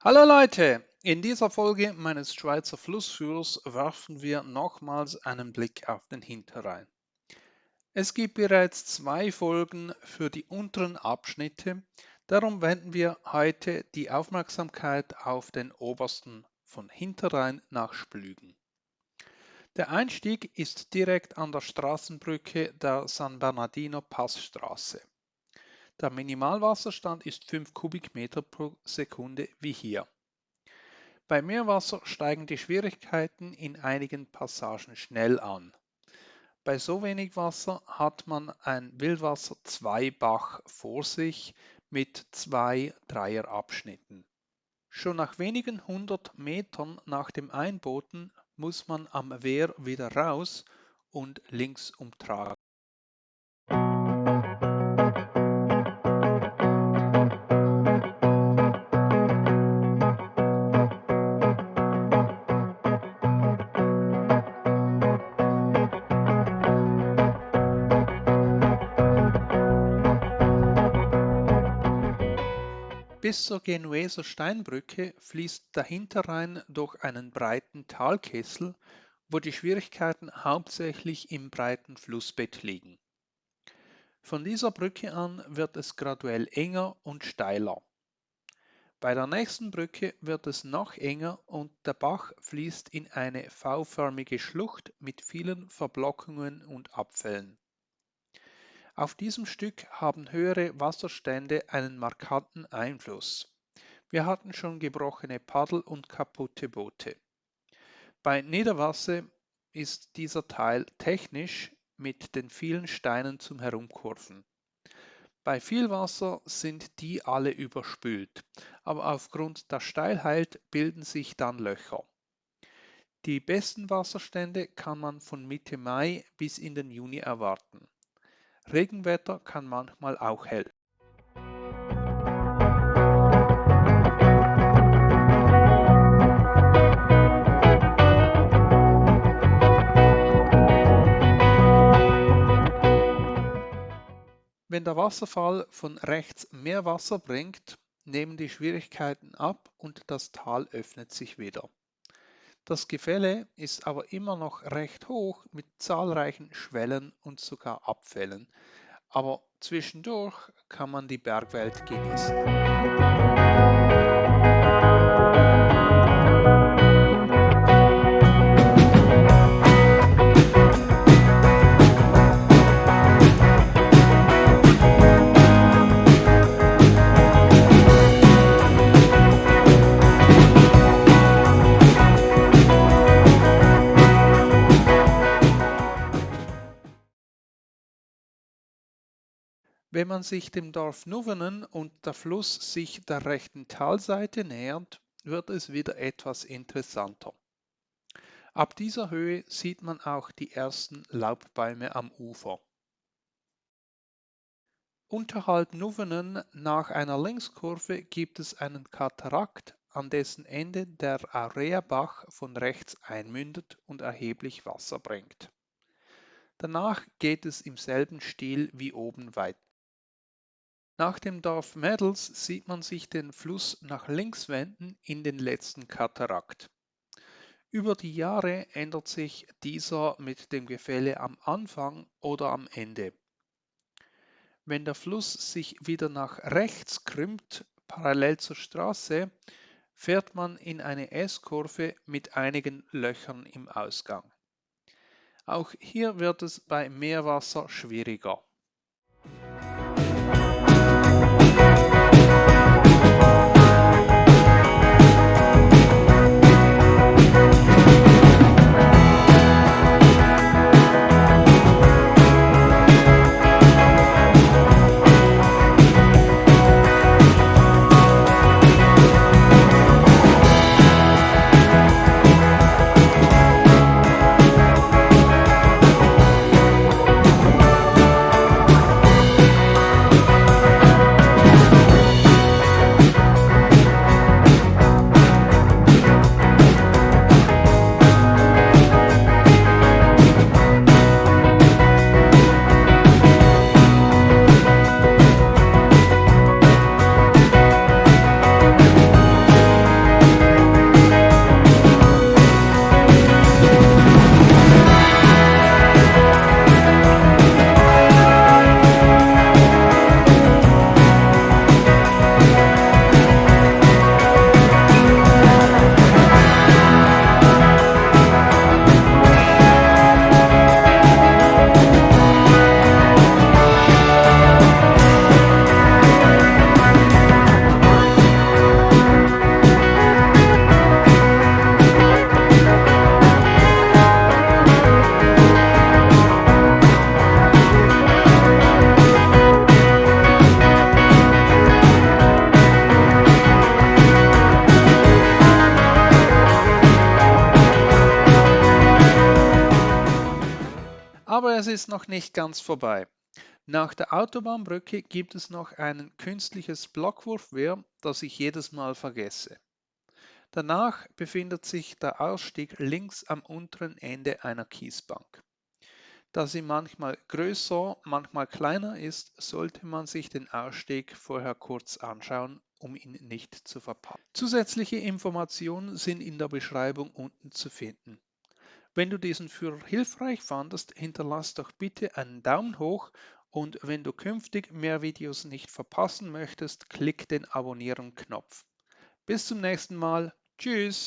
Hallo Leute, in dieser Folge meines Schweizer Flussführers werfen wir nochmals einen Blick auf den Hinterrhein. Es gibt bereits zwei Folgen für die unteren Abschnitte, darum wenden wir heute die Aufmerksamkeit auf den obersten von Hinterrhein nach Splügen. Der Einstieg ist direkt an der Straßenbrücke der San Bernardino Passstraße. Der Minimalwasserstand ist 5 Kubikmeter pro Sekunde wie hier. Bei Meerwasser steigen die Schwierigkeiten in einigen Passagen schnell an. Bei so wenig Wasser hat man ein Wildwasser-2-Bach vor sich mit zwei Dreierabschnitten. Schon nach wenigen hundert Metern nach dem Einbooten muss man am Wehr wieder raus und links umtragen. Bis zur Genueser Steinbrücke fließt der Hinterrhein durch einen breiten Talkessel, wo die Schwierigkeiten hauptsächlich im breiten Flussbett liegen. Von dieser Brücke an wird es graduell enger und steiler. Bei der nächsten Brücke wird es noch enger und der Bach fließt in eine V-förmige Schlucht mit vielen Verblockungen und Abfällen. Auf diesem Stück haben höhere Wasserstände einen markanten Einfluss. Wir hatten schon gebrochene Paddel und kaputte Boote. Bei Niederwasser ist dieser Teil technisch mit den vielen Steinen zum Herumkurven. Bei viel Wasser sind die alle überspült, aber aufgrund der Steilheit bilden sich dann Löcher. Die besten Wasserstände kann man von Mitte Mai bis in den Juni erwarten. Regenwetter kann manchmal auch helfen. Wenn der Wasserfall von rechts mehr Wasser bringt, nehmen die Schwierigkeiten ab und das Tal öffnet sich wieder. Das Gefälle ist aber immer noch recht hoch mit zahlreichen Schwellen und sogar Abfällen, aber zwischendurch kann man die Bergwelt genießen. Wenn man sich dem Dorf Nuvenen und der Fluss sich der rechten Talseite nähert, wird es wieder etwas interessanter. Ab dieser Höhe sieht man auch die ersten Laubbäume am Ufer. Unterhalb Nuvenen nach einer Linkskurve gibt es einen Katarakt, an dessen Ende der Aureabach von rechts einmündet und erheblich Wasser bringt. Danach geht es im selben Stil wie oben weiter. Nach dem Dorf Mädels sieht man sich den Fluss nach links wenden in den letzten Katarakt. Über die Jahre ändert sich dieser mit dem Gefälle am Anfang oder am Ende. Wenn der Fluss sich wieder nach rechts krümmt, parallel zur Straße, fährt man in eine S-Kurve mit einigen Löchern im Ausgang. Auch hier wird es bei Meerwasser schwieriger. Ist noch nicht ganz vorbei. Nach der Autobahnbrücke gibt es noch ein künstliches Blockwurfwehr, das ich jedes Mal vergesse. Danach befindet sich der Ausstieg links am unteren Ende einer Kiesbank. Da sie manchmal größer, manchmal kleiner ist, sollte man sich den Ausstieg vorher kurz anschauen, um ihn nicht zu verpassen. Zusätzliche Informationen sind in der Beschreibung unten zu finden. Wenn du diesen Führer hilfreich fandest, hinterlass doch bitte einen Daumen hoch und wenn du künftig mehr Videos nicht verpassen möchtest, klick den Abonnieren-Knopf. Bis zum nächsten Mal. Tschüss.